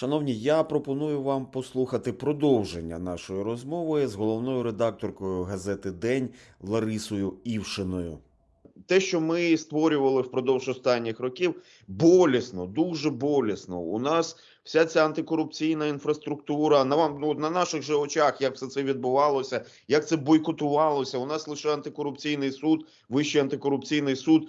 Шановні, я пропоную вам послухати продовження нашої розмови з головною редакторкою газети День Ларисою Івшиною. Те, що ми створювали впродовж останніх років, болісно, дуже болісно. У нас вся ця антикорупційна інфраструктура на вам ну, на наших же очах, як все це відбувалося, як це бойкотувалося. У нас лише антикорупційний суд, вищий антикорупційний суд.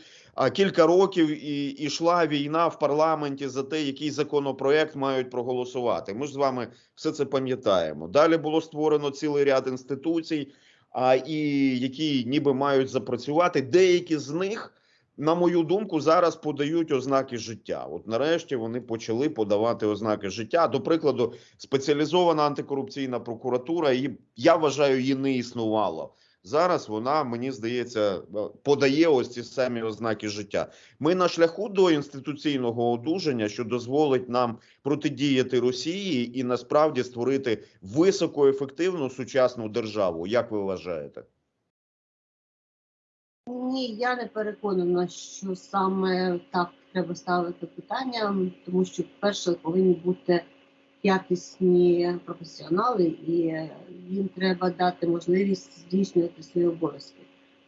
Кілька років і ішла війна в парламенті за те, який законопроект мають проголосувати. Ми ж з вами все це пам'ятаємо. Далі було створено цілий ряд інституцій, а і які ніби мають запрацювати. Деякі з них, на мою думку, зараз подають ознаки життя. От нарешті вони почали подавати ознаки життя. До прикладу, спеціалізована антикорупційна прокуратура, і я вважаю, її не існувало. Зараз вона, мені здається, подає ось ці самі ознаки життя. Ми на шляху до інституційного одужання, що дозволить нам протидіяти Росії і насправді створити високоефективну сучасну державу. Як ви вважаєте? Ні, я не переконана, що саме так треба ставити питання, тому що, перше, повинні бути якісні професіонали, і їм треба дати можливість здійснювати свої обов'язки.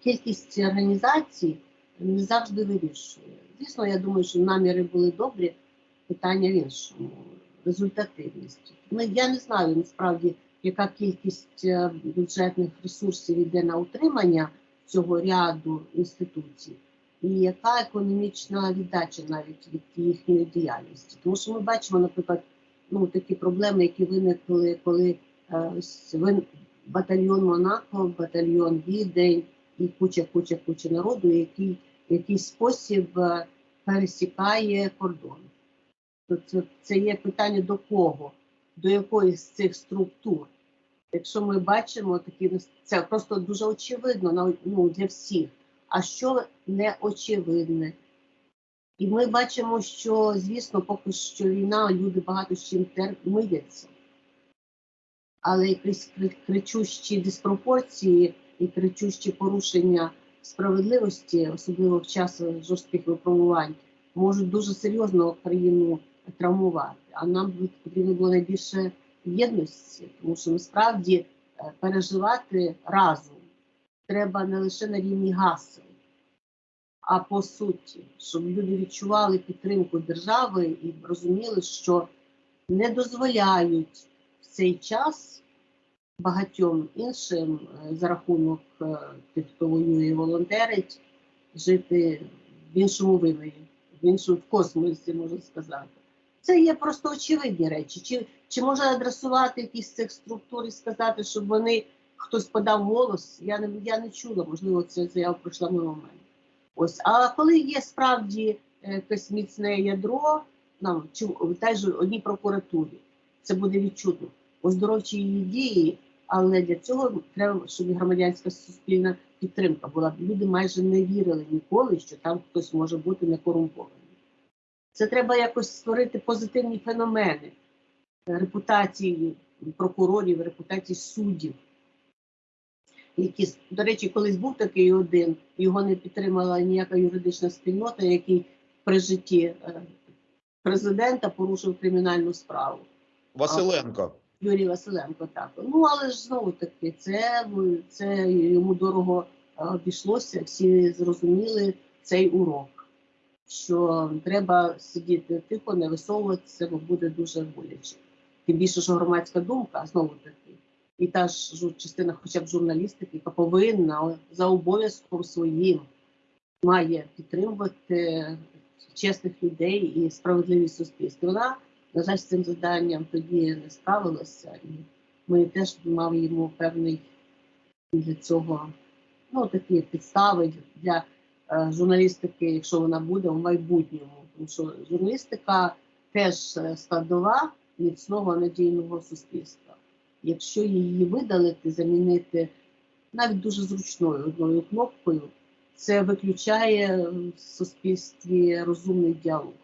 Кількість організацій не завжди вирішує. Звісно, я думаю, що наміри були добрі, питання в іншому результативність. Ну, я не знаю насправді, яка кількість е, бюджетних ресурсів йде на утримання цього ряду інституцій, і яка економічна віддача навіть від їхньої діяльності. Тому що ми бачимо, наприклад, ну такі проблеми, які виникли, коли е, батальйон Монако, батальйон Відень і куча, куча, куча народу, який в якийсь спосіб е, пересікає кордон. Це, це є питання до кого, до якої з цих структур. Якщо ми бачимо такі, це просто дуже очевидно ну, для всіх. А що не очевидне? І ми бачимо, що звісно, поки що війна, люди багато з чим миряться. Але якісь кричущі диспропорції і кричущі порушення справедливості, особливо в час жорстких випробувань, можуть дуже серйозно країну травмувати. А нам потрібно було найбільше єдності, тому що насправді е, переживати разом треба не лише на рівні гасел, а по суті, щоб люди відчували підтримку держави і розуміли, що не дозволяють в цей час багатьом іншим е, за рахунок е, тих, хто воює і волонтерить, жити в іншому вимірі, в іншому в космосі, можна сказати. Це є просто очевидні речі. Чи, чи можна адресувати якісь цих структур і сказати, щоб вони хтось подав голос? Я не я не чула, можливо, ця заява пройшла мимо мене. Ось, а коли є справді е, якесь міцне ядро, нам чи в тій же одній прокуратурі, це буде відчутно оздоровчі її дії, але для цього треба, щоб громадянська суспільна підтримка була. Люди майже не вірили ніколи, що там хтось може бути некорумпований. Це треба якось створити позитивні феномени репутації прокурорів, репутації суддів. Які, до речі, колись був такий один, його не підтримала ніяка юридична спільнота, який при житті е, президента порушив кримінальну справу. Василенко. Юрій Василенко так. Ну але ж знову таки, це, це йому дорого е, обійшлося. Всі зрозуміли цей урок, що треба сидіти тихо, не висовуватися, бо буде дуже боляче. Тим більше, що громадська думка знову таки, і та ж частина, хоча б журналістики, яка повинна за обов'язком своїм має підтримувати чесних людей і справедливість суспільства. Вона на жаль, з цим завданням тоді не справилася, і ми теж мали йому певний для цього ну, такі підстави для е, журналістики, якщо вона буде в майбутньому. Тому що журналістика теж е, складова міцного надійного суспільства. Якщо її видалити, замінити навіть дуже зручною одною кнопкою, це виключає в суспільстві розумний діалог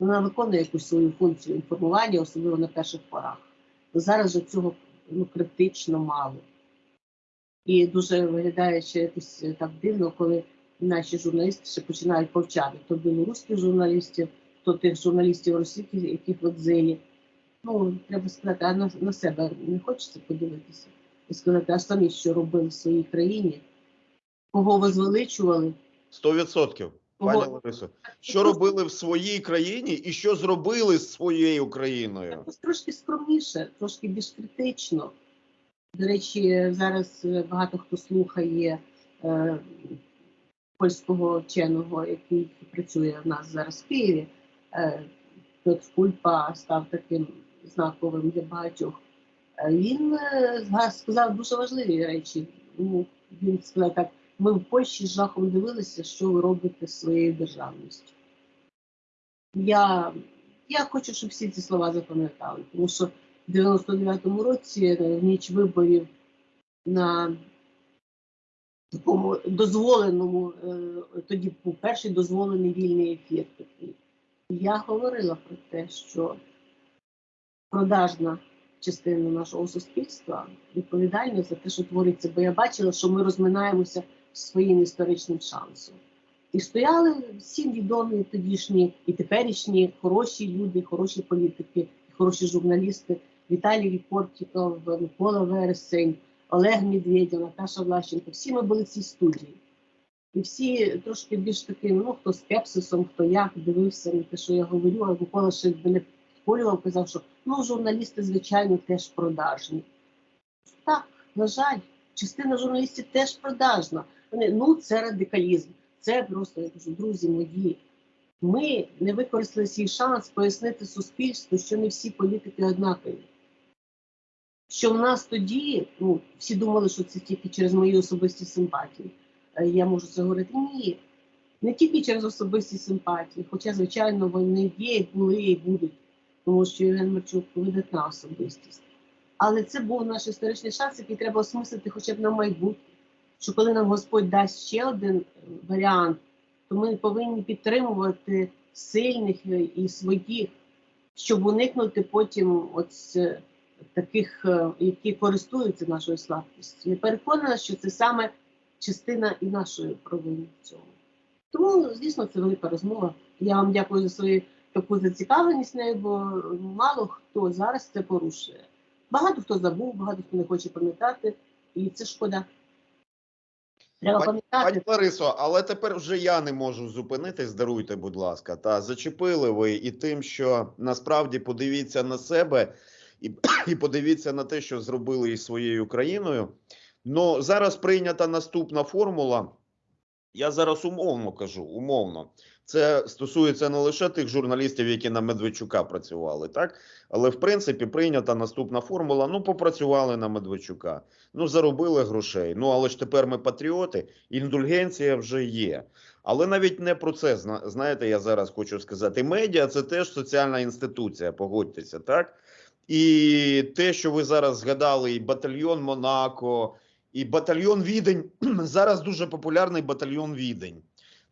вона виконує якусь свою функцію інформування, особливо на перших порах. Зараз же цього ну, критично мало. І дуже виглядає ще якось так дивно, коли наші журналісти ще починають повчати то білоруських журналістів, то тих журналістів російських, яких в екзилі. Ну, треба сказати, а на, на себе не хочеться подивитися і сказати, а самі що робили в своїй країні, кого возвеличували, Сто відсотків. Пані Ларисо, що робили в своїй країні і що зробили з своєю країною? Якось трошки скромніше, трошки більш критично. До речі, зараз е, багато хто слухає е, польського вченого, який працює в нас зараз в Києві. Е, Петр Кульпа став таким знаковим для багатьох. Е, Він е, сказав дуже важливі речі. Ну, він сказав так: ми в Польщі з жахом дивилися, що ви робите з своєю державністю. Я я хочу, щоб всі ці слова запам'ятали, тому що в 99-му році, е, в ніч виборів на такому дозволеному, тоді був перший дозволений вільний ефір Я говорила про те, що продажна частина нашого суспільства відповідальна за те, що твориться, бо я бачила, що ми розминаємося своїм історичним шансом. І стояли всі відомі тодішні і теперішні хороші люди, хороші політики, хороші журналісти. Віталій Вікортіков, Микола Вересень, Олег Медведєв, Наташа Влащенко. Всі ми були в цій студії. І всі трошки більш таким, ну хто скепсисом, хто як дивився на те, що я говорю, а Микола ще мене підколював, казав, що ну журналісти, звичайно, теж продажні. Так, на жаль, частина журналістів теж продажна. Вони, ну, це радикалізм. Це просто я кажу, друзі мої. Ми не використали свій шанс пояснити суспільству, що не всі політики однакові. Що в нас тоді, ну, всі думали, що це тільки через мої особисті симпатії. Е, Я можу це говорити. Ні. Не тільки через особисті симпатії, хоча, звичайно, вони є, були і будуть, тому що Євген Марчук видатна особистість. Але це був наш історичний шанс, який треба осмислити хоча б на майбутнє. Що коли нам Господь дасть ще один е, варіант, то ми повинні підтримувати сильних е, і своїх, щоб уникнути потім ось е, таких, які користуються нашою слабкістю. Я переконана, що це саме частина і нашої провини в цьому. Тому, звісно, це велика розмова. Я вам дякую за свою таку зацікавленість нею, бо мало хто зараз це порушує. Багато хто забув, багато хто не хоче пам'ятати, і це шкода. Треба Пані пам'ятати. Ларисо, але тепер вже я не можу зупинитись. Даруйте, будь ласка. Та зачепили ви і тим, що насправді подивіться на себе і, і подивіться на те, що зробили із своєю країною. Ну зараз прийнята наступна формула. Я зараз умовно кажу, умовно. Це стосується не лише тих журналістів, які на Медведчука працювали, так але в принципі прийнята наступна формула. Ну, попрацювали на Медведчука, ну заробили грошей. Ну але ж тепер ми патріоти, індульгенція вже є. Але навіть не про це зна- знаєте, я зараз хочу сказати. Медіа це теж соціальна інституція, погодьтеся, так? І те, що ви зараз згадали, і батальйон Монако, і батальйон Відень зараз дуже популярний батальйон Відень.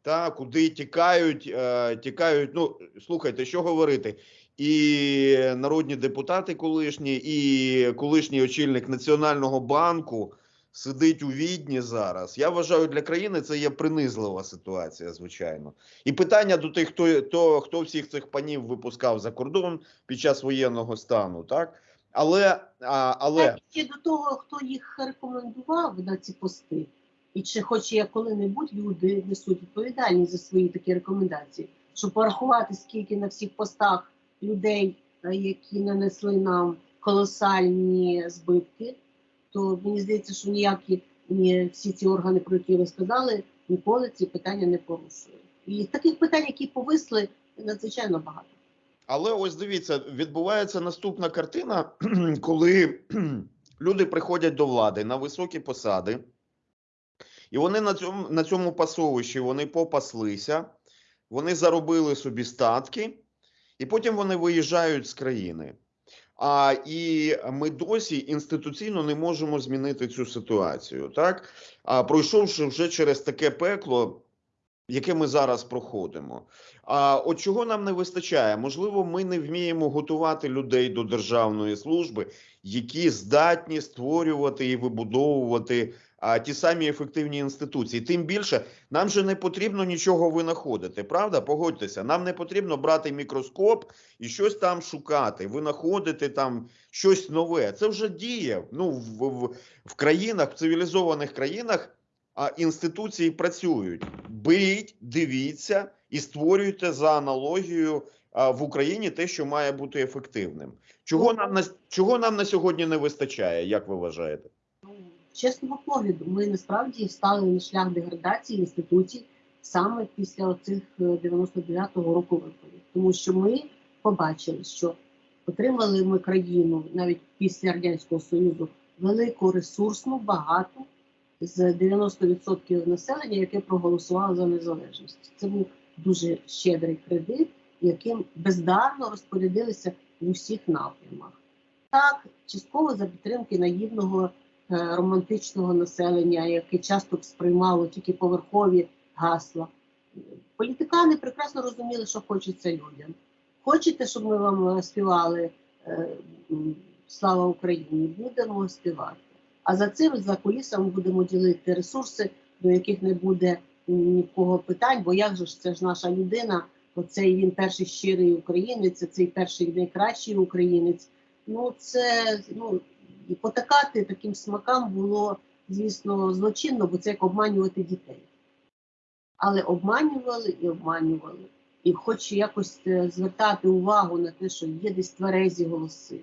Та куди тікають, е, тікають. Ну слухайте, що говорити, і народні депутати колишні, і колишній очільник Національного банку сидить у відні зараз. Я вважаю, для країни це є принизлива ситуація, звичайно. І питання до тих, хто то, хто всіх цих панів випускав за кордон під час воєнного стану, так але а, але ще до того, хто їх рекомендував на ці пости, і чи хоч я коли-небудь люди несуть відповідальність за свої такі рекомендації, щоб порахувати, скільки на всіх постах людей, е, які нанесли нам колосальні збитки, то мені здається, що ніякі ні всі ці органи, про які ви сказали, ніколи ці питання не порушують. І таких питань, які повисли, надзвичайно багато. Але ось дивіться, відбувається наступна картина, коли люди приходять до влади на високі посади, і вони на цьому, на цьому пасовищі вони попаслися, вони заробили собі статки, і потім вони виїжджають з країни. А і ми досі інституційно не можемо змінити цю ситуацію, так? А пройшовши вже через таке пекло, яке ми зараз проходимо. А от чого нам не вистачає? Можливо, ми не вміємо готувати людей до державної служби, які здатні створювати і вибудовувати а, ті самі ефективні інституції. Тим більше нам же не потрібно нічого винаходити, правда? Погодьтеся, нам не потрібно брати мікроскоп і щось там шукати, винаходити там щось нове. Це вже діє. Ну в, в, в країнах, в цивілізованих країнах. А інституції працюють. Беріть, дивіться і створюйте за аналогією а, в Україні те, що має бути ефективним. Чого нам на чого нам на сьогодні не вистачає, як ви вважаєте? Чесного погляду, ми насправді стали на шлях деградації інституцій саме після оцих е, 99-го року виборів, тому що ми побачили, що отримали ми країну навіть після радянського союзу велику ресурсну, багату з 90% населення, яке проголосувало за незалежність. Це був дуже щедрий кредит, яким бездарно розпорядилися в усіх напрямах. Так, частково за підтримки наївного е, романтичного населення, яке часто сприймало тільки поверхові гасла. Політикани прекрасно розуміли, що хочеться людям. Хочете, щоб ми вам е, співали е, Слава Україні? Будемо співати. А за цим, за кулісами будемо ділити ресурси, до яких не буде ні в кого питань, бо як же ж це ж наша людина, оцей він перший щирий українець, це цей перший найкращий українець. Ну це ну і потакати таким смакам було, звісно, злочинно, бо це як обманювати дітей. Але обманювали і обманювали. І хоч якось е, звертати увагу на те, що є десь тверезі голоси,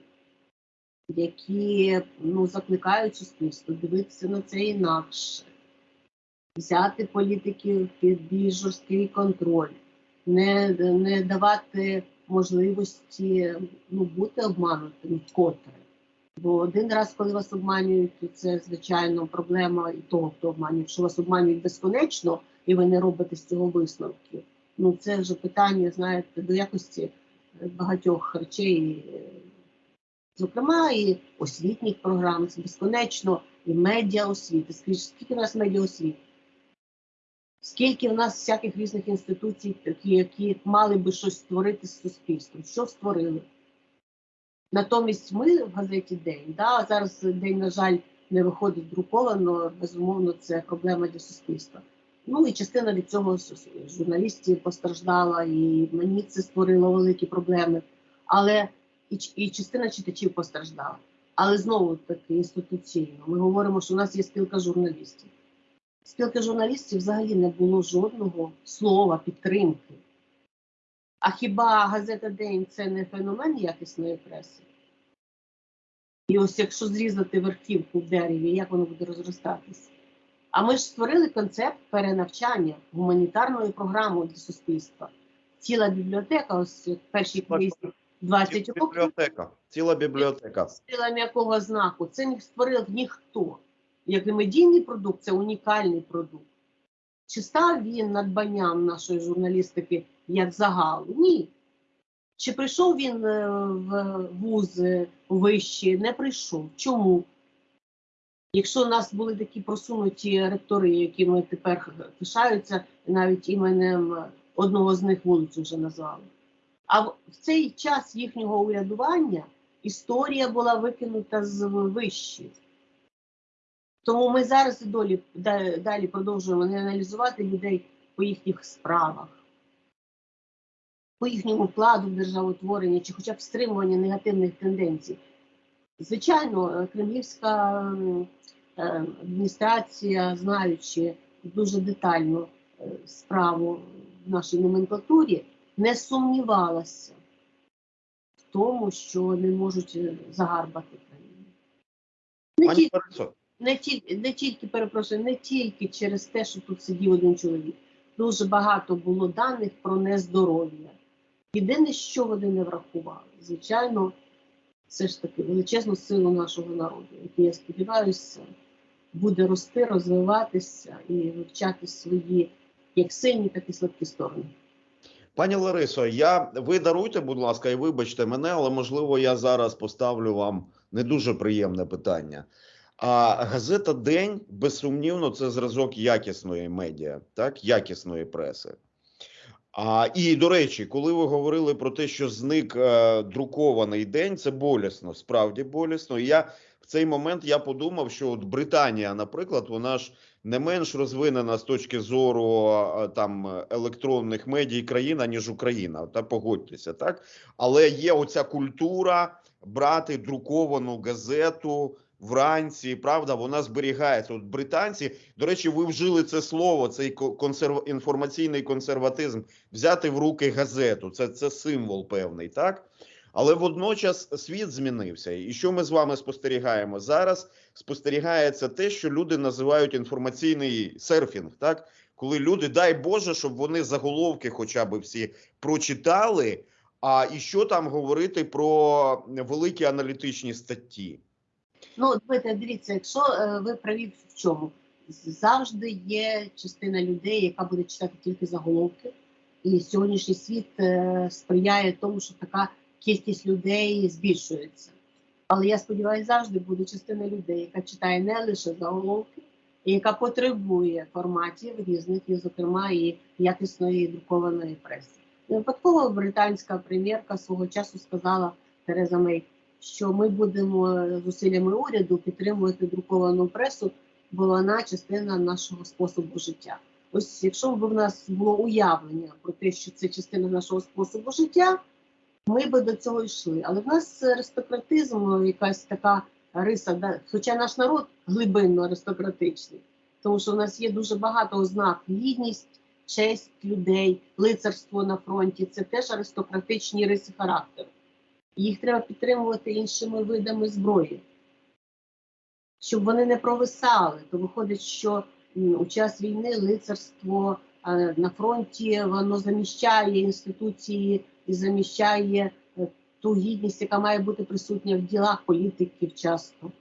які ну, закликають суспільство дивитися на це інакше, взяти політиків під більш жорсткий контроль, не, не давати можливості ну, бути обманутим вкотре. Бо один раз, коли вас обманюють, то це звичайно проблема і того, хто обманює. Якщо вас обманюють безконечно, і ви не робите з цього висновків. Ну це вже питання, знаєте, до якості е, багатьох речей, е, зокрема і освітніх програм, це безконечно, і медіа освіти. Скажіть, скільки в нас медіа освіти? Скільки в нас всяких різних інституцій, які мали би щось створити з суспільством? Що створили? Натомість ми в газеті День, да, зараз день, на жаль, не виходить друковано, безумовно, це проблема для суспільства. Ну і частина від цього журналістів постраждала, і мені це створило великі проблеми. Але і, і частина читачів постраждала. Але знову таки інституційно. Ми говоримо, що у нас є спілка журналістів. Спілки журналістів взагалі не було жодного слова підтримки. А хіба газета День це не феномен якісної преси? І ось якщо зрізати верхівку в дереві, як воно буде розростатися? А ми ж створили концепт перенавчання гуманітарною програмою для суспільства. Ціла бібліотека, ось в першій книзі 20 Ціла років, бібліотека. Ціла бібліотека. сила м'якого знаку. Це не створив ніхто. Як і медійний продукт, це унікальний продукт. Чи став він надбанням нашої журналістики як загалу? Ні. Чи прийшов він е, в вузи вищі? Не прийшов. Чому? Якщо у нас були такі просунуті ректори, якими тепер пишаються, навіть іменем одного з них вулицю вже назвали. А в цей час їхнього урядування історія була викинута з вищі. Тому ми зараз і долі, далі продовжуємо не аналізувати людей по їхніх справах, по їхньому вкладу в державотворення чи хоча б стримування негативних тенденцій. Звичайно, е, кремлівська е, адміністрація, знаючи дуже детально е, справу в нашій номенклатурі, не сумнівалася в тому, що не можуть е, загарбати країну. Пані Ларисо, не тільки, не тільки перепрошую, не тільки через те, що тут сидів один чоловік. Дуже багато було даних про нездоров'я. Єдине, що вони не врахували, звичайно, все ж таки величезну силу нашого народу, який, я сподіваюся, буде рости, розвиватися і вивчати свої як сильні, так і слабкі сторони. Пані Ларисо, я ви даруйте, будь ласка, і вибачте мене, але можливо я зараз поставлю вам не дуже приємне питання. А газета День безсумнівно це зразок якісної медіа, так якісної преси. А і до речі, коли ви говорили про те, що зник е, друкований день, це болісно, справді болісно. І я в цей момент я подумав, що от Британія, наприклад, вона ж не менш розвинена з точки зору е, там електронних медій країна, ніж Україна. Та погодьтеся, так але є оця культура брати друковану газету вранці. Правда, вона зберігається. От британці, до речі, ви вжили це слово, цей консерв... інформаційний консерватизм, взяти в руки газету. Це, це символ певний, так. Але водночас світ змінився. І що ми з вами спостерігаємо зараз? Спостерігається те, що люди називають інформаційний серфінг, так коли люди, дай Боже, щоб вони заголовки, хоча б всі прочитали. А і що там говорити про великі аналітичні статті? Ну, дивіться, якщо е, ви праві в чому, завжди є частина людей, яка буде читати тільки заголовки, і сьогоднішній світ е, сприяє тому, що така кількість людей збільшується. Але я сподіваюся, завжди буде частина людей, яка читає не лише заголовки, і яка потребує форматів різних, і, зокрема, і якісної друкованої преси. Випадково британська прем'єрка свого часу сказала Тереза Мей, що ми будемо зусиллями уряду підтримувати друковану пресу, бо вона частина нашого способу життя. Ось якщо б в нас було уявлення про те, що це частина нашого способу життя, ми би до цього йшли. Але в нас аристократизм, якась така риса, да, хоча наш народ глибинно аристократичний, тому що в нас є дуже багато ознак гідність, честь людей, лицарство на фронті це теж аристократичні риси характеру. Їх треба підтримувати іншими видами зброї, щоб вони не провисали. То виходить, що у час війни лицарство е, на фронті воно заміщає інституції і заміщає е, ту гідність, яка має бути присутня в ділах політиків часто.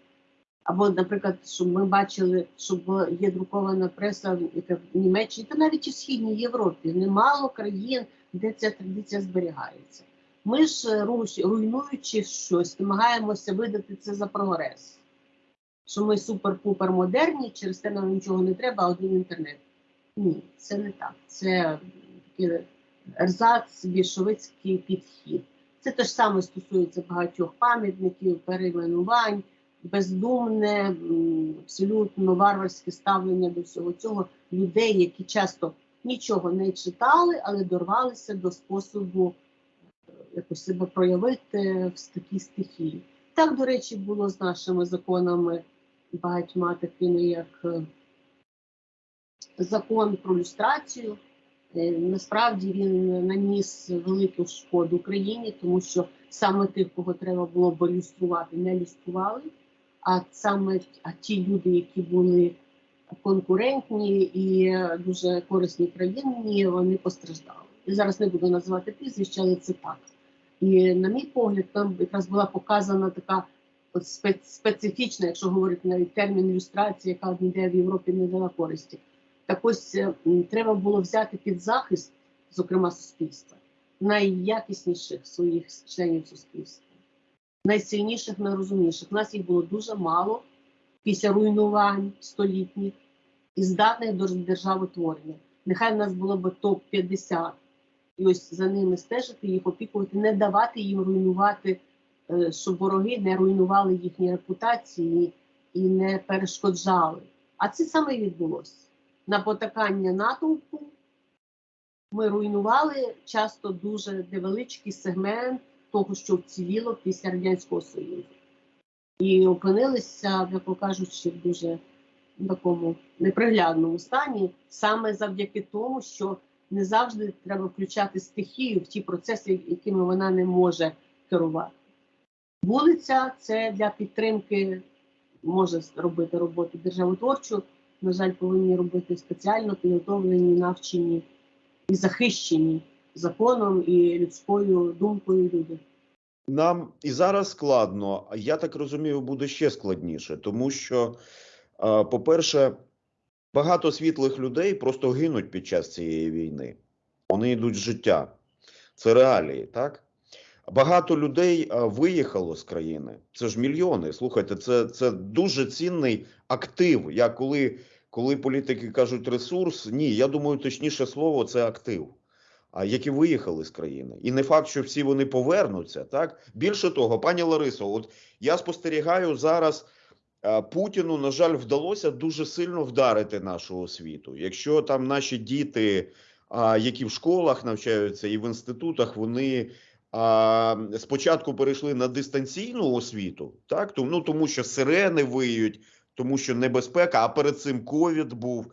Або, наприклад, щоб ми бачили, щоб є друкована преса, в Німеччині та навіть у східній Європі немало країн, де ця традиція зберігається. Ми ж е, руйнуючи щось, намагаємося видати це за прогрес. Що ми супер-пупер модерні, через це нам нічого не треба, а один інтернет. Ні, це не так. Це такий ерзац, більшовицький підхід. Це те ж саме стосується багатьох пам'ятників, перейменувань, бездумне, абсолютно варварське ставлення до всього цього людей, які часто нічого не читали, але дорвалися до способу якось себе проявити в такій стихії. Так, до речі, було з нашими законами багатьма такими, як е, закон про люстрацію. Е, Насправді він наніс велику шкоду Україні, тому що саме тих, кого треба було б люструвати, не люстрували. А саме а ті люди, які були конкурентні і е, дуже корисні країні, вони постраждали. І зараз не буду називати прізвища, але це так. І на мій погляд, там якраз була показана така от специфічна, якщо говорити навіть термін ілюстрації, яка ніде в Європі не дала користі. Так ось е, треба було взяти під захист, зокрема суспільства, найякісніших своїх членів суспільства, найсильніших, найрозумніших. У нас їх було дуже мало після руйнувань столітніх і здатних до державотворення. Нехай в нас було б топ-50, і ось за ними стежити, їх опікувати, не давати їм руйнувати, е, щоб вороги не руйнували їхні репутації і не перешкоджали. А це саме і відбулося. На потакання натовпу ми руйнували часто дуже невеличкий сегмент того, що вціліло після Радянського Союзу. І опинилися, м'яко кажучи, в дуже такому неприглядному стані, саме завдяки тому, що не завжди треба включати стихію в ті процеси, якими вона не може керувати. Вулиця це для підтримки може робити роботу державотворчу. На жаль, повинні робити спеціально підготовлені, навчені і захищені законом і людською думкою люди. Нам і зараз складно, я так розумію, буде ще складніше, тому що, е, по-перше, багато світлих людей просто гинуть під час цієї війни. Вони йдуть з життя. Це реалії, так? Багато людей е, виїхало з країни. Це ж мільйони. Слухайте, це, це дуже цінний актив. Я коли, коли політики кажуть ресурс, ні, я думаю, точніше слово це актив. а які виїхали з країни. І не факт, що всі вони повернуться. Так більше того, пані Ларисо, от я спостерігаю зараз. Е, Путіну, на жаль, вдалося дуже сильно вдарити нашу освіту. Якщо там наші діти, які в школах навчаються і в інститутах, вони спочатку перейшли на дистанційну освіту, так тому, ну, тому що сирени виють, тому що небезпека, а перед цим ковід був.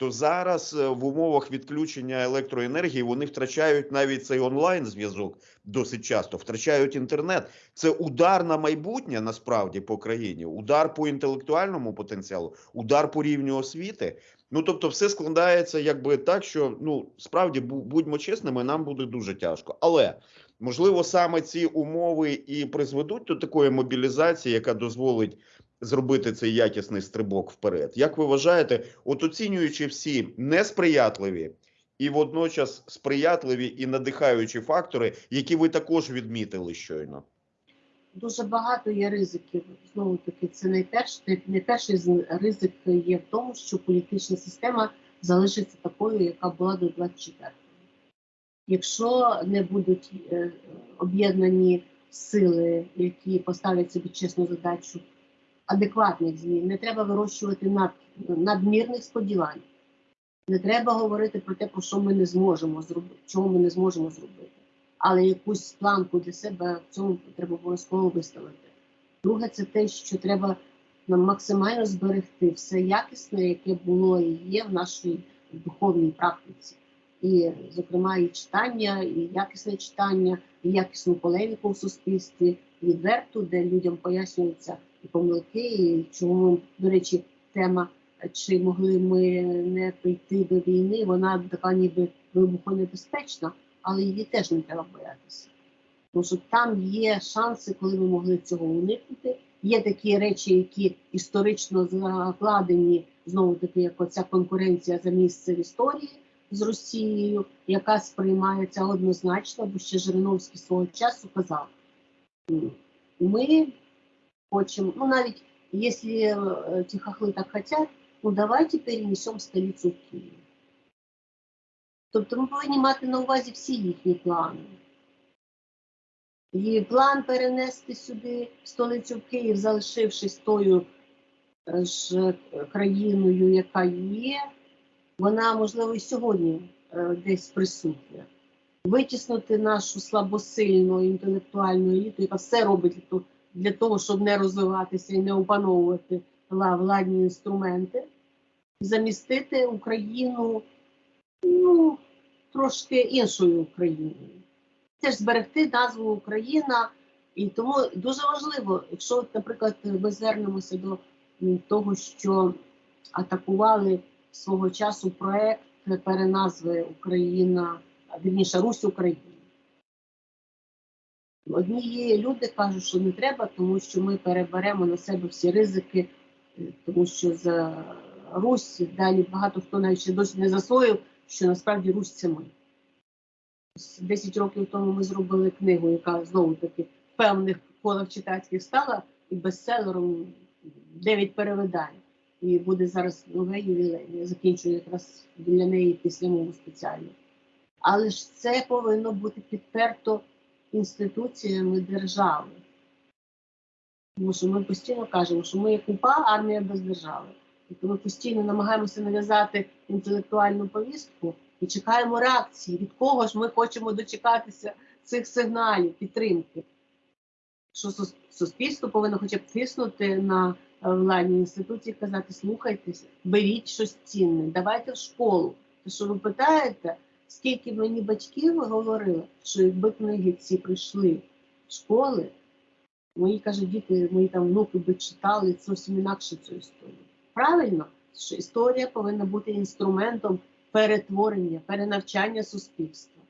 То зараз е, в умовах відключення електроенергії вони втрачають навіть цей онлайн зв'язок досить часто, втрачають інтернет. Це удар на майбутнє насправді по країні, удар по інтелектуальному потенціалу, удар по рівню освіти. Ну тобто, все складається якби так, що ну справді бу- будьмо чесними, нам буде дуже тяжко. Але можливо саме ці умови і призведуть до такої мобілізації, яка дозволить зробити цей якісний стрибок вперед. Як ви вважаєте, от оцінюючи всі несприятливі і водночас сприятливі і надихаючі фактори, які ви також відмітили щойно? Дуже багато є ризиків. Знову таки, це найперший, найперший ризик є в тому, що політична система залишиться такою, яка була до 24-го. Якщо не будуть е, об'єднані сили, які поставлять собі чесну задачу адекватних змін, не треба вирощувати над, надмірних сподівань. Не треба говорити про те, про що ми не зможемо зробити, чого ми не зможемо зробити але якусь планку для себе в цьому треба обов'язково виставити. Друге, це те, що треба нам максимально зберегти все якісне, яке було і є в нашій духовній практиці. І, зокрема, і читання, і якісне читання, і якісну полеміку в суспільстві, відверту, де людям пояснюються і помилки, і чому, до речі, тема, чи могли ми не прийти до війни, вона така ніби вибухонебезпечна але її теж не треба боятися. Тому що там є шанси, коли ми могли цього уникнути. Є такі речі, які історично закладені, знову таки, як оця конкуренція за місце в історії з Росією, яка сприймається однозначно, бо ще Жириновський свого часу казав: «М, ми хочемо, ну навіть якщо е, ті хахли так хотять, ну давайте перенесемо столицю в Київ. Тобто ми повинні мати на увазі всі їхні плани. І план перенести сюди столицю в Київ, залишившись тою е, ж країною, яка є, вона, можливо, і сьогодні е, десь присутня. Витіснути нашу слабосильну інтелектуальну еліту, яка все робить для того, щоб не розвиватися і не опановувати владні інструменти, замістити Україну ну, трошки іншою Україною. Теж зберегти назву Україна. І тому дуже важливо, якщо, наприклад, ми звернемося до того, що атакували свого часу проект переназви Україна, вірніше Русь Україна. Одні люди кажуть, що не треба, тому що ми переберемо на себе всі ризики, е, тому що за Русь далі багато хто навіть ще досі не засвоїв, що насправді Русь це ми. 10 років тому ми зробили книгу, яка знову таки в певних колах читацьких стала і бестселером 9 перевидань. І буде зараз нове ювілей. Я закінчую якраз для неї після мову спеціально. Але ж це повинно бути підперто інституціями держави. Тому що ми постійно кажемо, що ми як УПА армія без держави. Тобто ми постійно намагаємося нав'язати інтелектуальну повістку і чекаємо реакції, від кого ж ми хочемо дочекатися цих сигналів, підтримки. Що суспільство повинно хоча б тиснути на е, владні інституції, і казати, слухайтеся, беріть щось цінне, давайте в школу. То що ви питаєте, скільки мені батьків говорили, що якби книги ці прийшли в школи, мої кажуть, діти, мої там внуки би читали зовсім інакше цю історію. Правильно, що історія повинна бути інструментом перетворення, перенавчання суспільства.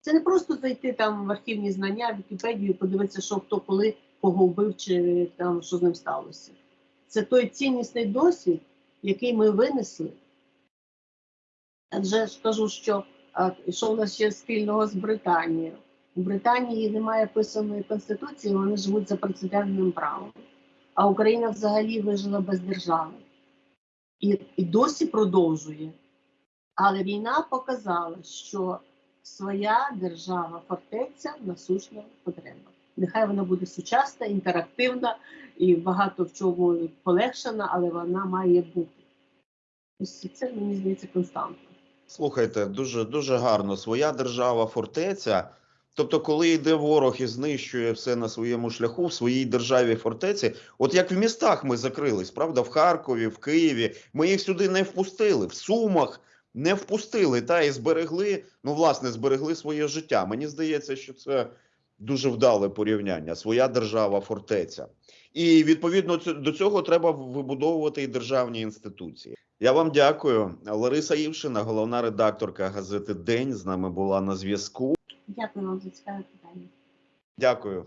Це не просто зайти там в архівні знання, в Вікіпедію, і подивитися, що хто коли кого вбив, чи там що з ним сталося. Це той ціннісний досвід, який ми винесли. Адже ж кажу, що а, що в нас ще спільного з Британією. У Британії немає писаної конституції, вони живуть за прецедентним правом. А Україна взагалі вижила без держави і, і досі продовжує. Але війна показала, що своя держава, фортеця насущна потреба. Нехай вона буде сучасна, інтерактивна і багато в чому полегшена, але вона має бути. Ось це мені здається константа. Слухайте, дуже дуже гарно. Своя держава, фортеця. Тобто, коли йде ворог і знищує все на своєму шляху в своїй державі фортеці, от як в містах ми закрились, правда, в Харкові, в Києві, ми їх сюди не впустили, в Сумах не впустили, та і зберегли, ну, власне, зберегли своє життя. Мені здається, що це дуже вдале порівняння. Своя держава, фортеця. І відповідно до цього треба вибудовувати і державні інституції. Я вам дякую. Лариса Івшина, головна редакторка газети День, з нами була на зв'язку. Дякую вам за цікаве питання. Дякую.